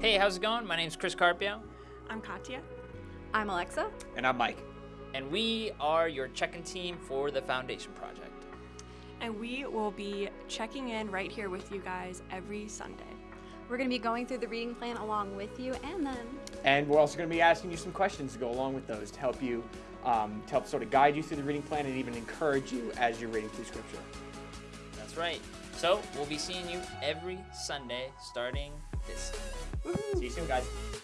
Hey, how's it going? My name's Chris Carpio, I'm Katya. I'm Alexa. And I'm Mike. and we are your check-in team for the Foundation Project. And we will be checking in right here with you guys every Sunday. We're going to be going through the reading plan along with you, and then And we're also going to be asking you some questions to go along with those to help you, um, to help sort of guide you through the reading plan and even encourage you as you're reading through Scripture. That's right. So we'll be seeing you every Sunday starting this. See you soon, guys.